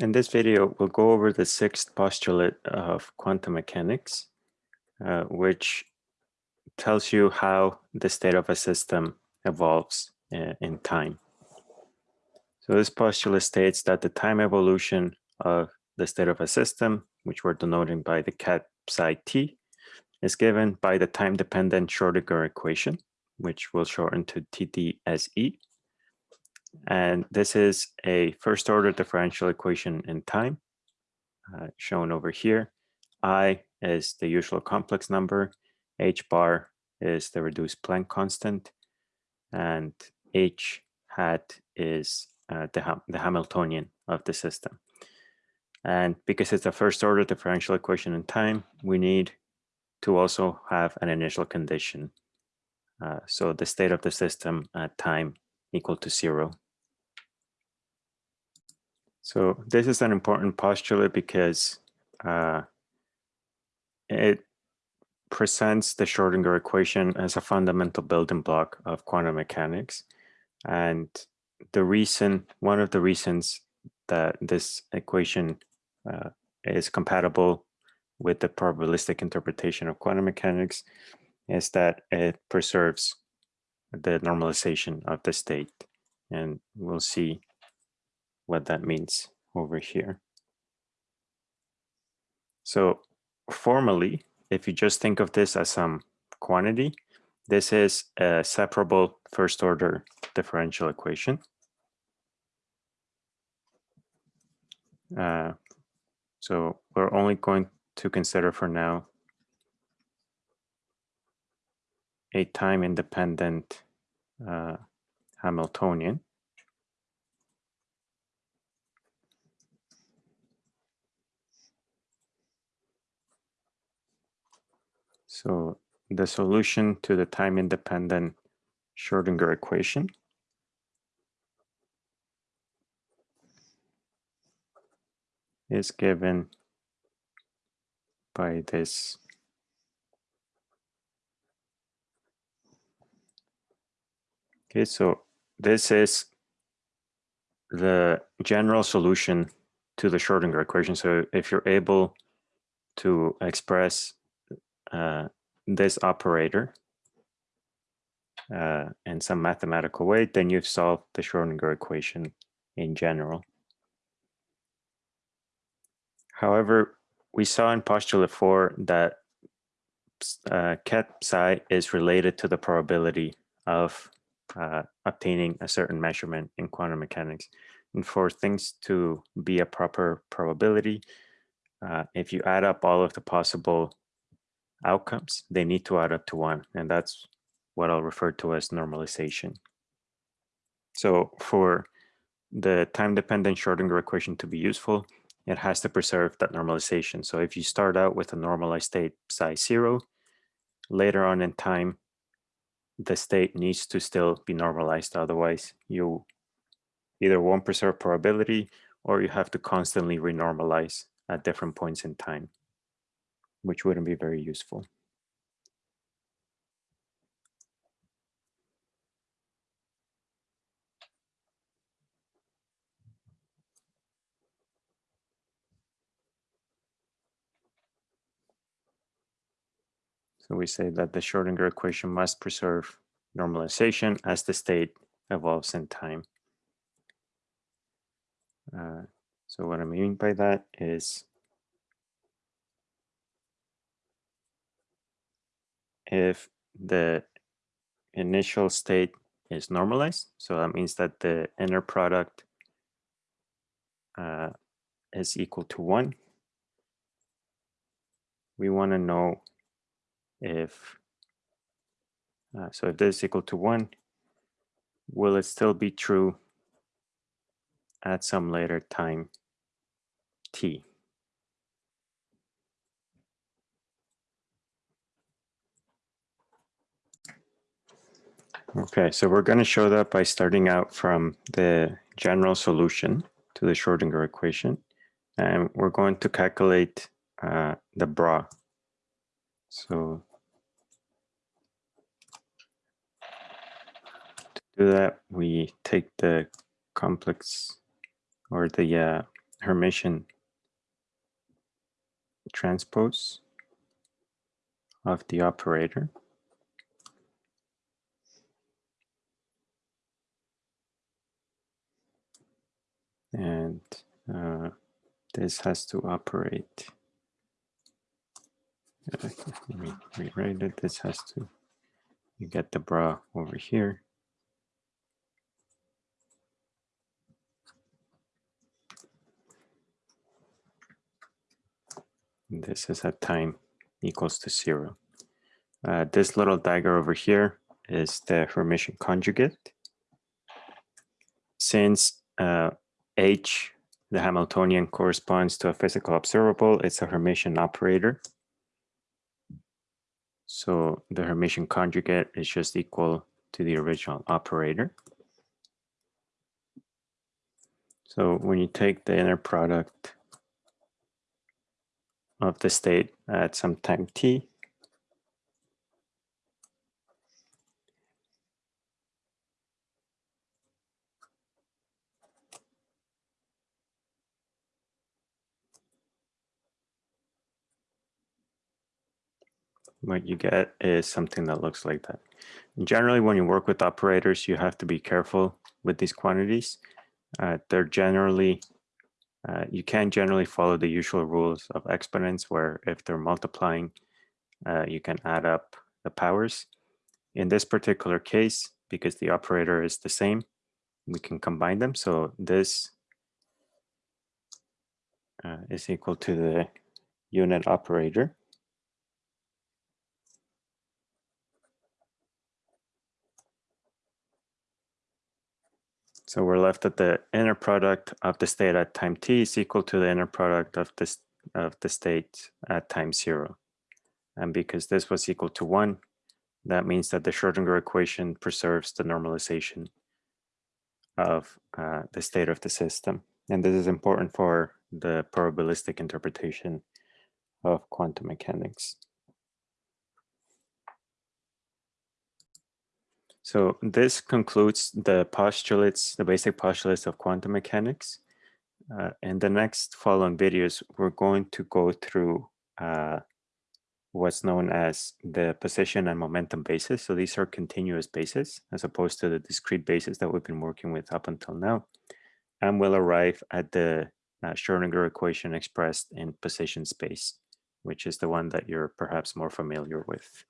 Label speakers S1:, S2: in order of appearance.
S1: in this video, we'll go over the sixth postulate of quantum mechanics, uh, which tells you how the state of a system evolves uh, in time. So this postulate states that the time evolution of the state of a system, which we're denoting by the ket psi t, is given by the time-dependent Schrodinger equation, which we'll shorten to TDSE. And this is a first order differential equation in time, uh, shown over here. I is the usual complex number, h bar is the reduced Planck constant, and h hat is uh, the, ha the Hamiltonian of the system. And because it's a first order differential equation in time, we need to also have an initial condition. Uh, so the state of the system at time equal to zero. So this is an important postulate because uh, it presents the Schrodinger equation as a fundamental building block of quantum mechanics. And the reason, one of the reasons that this equation uh, is compatible with the probabilistic interpretation of quantum mechanics is that it preserves the normalization of the state. And we'll see what that means over here. So formally, if you just think of this as some quantity, this is a separable first order differential equation. Uh, so we're only going to consider for now a time independent uh, Hamiltonian. So the solution to the time independent Schrodinger equation is given by this Okay, so this is the general solution to the Schrodinger equation. So if you're able to express uh, this operator uh, in some mathematical way, then you've solved the Schrodinger equation in general. However, we saw in postulate four that uh, ket psi is related to the probability of uh, obtaining a certain measurement in quantum mechanics. And for things to be a proper probability, uh, if you add up all of the possible outcomes, they need to add up to one. And that's what I'll refer to as normalization. So for the time-dependent Schrodinger equation to be useful, it has to preserve that normalization. So if you start out with a normalized state psi zero, later on in time, the state needs to still be normalized. Otherwise, you either won't preserve probability or you have to constantly renormalize at different points in time, which wouldn't be very useful. So we say that the Schrodinger equation must preserve normalization as the state evolves in time. Uh, so what I mean by that is if the initial state is normalized, so that means that the inner product uh, is equal to one, we want to know if uh, so if this is equal to one, will it still be true at some later time t? Okay, so we're going to show that by starting out from the general solution to the Schrodinger equation. And we're going to calculate uh, the bra. So to do that, we take the complex or the uh, Hermitian transpose of the operator. And uh, this has to operate. Uh, let me rewrite it. This has to, you get the bra over here. This is at time equals to zero. Uh, this little dagger over here is the Hermitian conjugate. Since uh, H, the Hamiltonian corresponds to a physical observable, it's a Hermitian operator. So the Hermitian conjugate is just equal to the original operator. So when you take the inner product of the state at some time t. What you get is something that looks like that. Generally, when you work with operators, you have to be careful with these quantities. Uh, they're generally uh, you can generally follow the usual rules of exponents where if they're multiplying, uh, you can add up the powers. In this particular case, because the operator is the same, we can combine them. So this uh, is equal to the unit operator. So we're left at the inner product of the state at time t is equal to the inner product of this of the state at time zero. And because this was equal to one, that means that the Schrodinger equation preserves the normalization of uh, the state of the system. And this is important for the probabilistic interpretation of quantum mechanics. So this concludes the postulates, the basic postulates of quantum mechanics. Uh, in the next following videos, we're going to go through uh, what's known as the position and momentum basis. So these are continuous bases as opposed to the discrete bases that we've been working with up until now. And we'll arrive at the uh, Schrodinger equation expressed in position space, which is the one that you're perhaps more familiar with.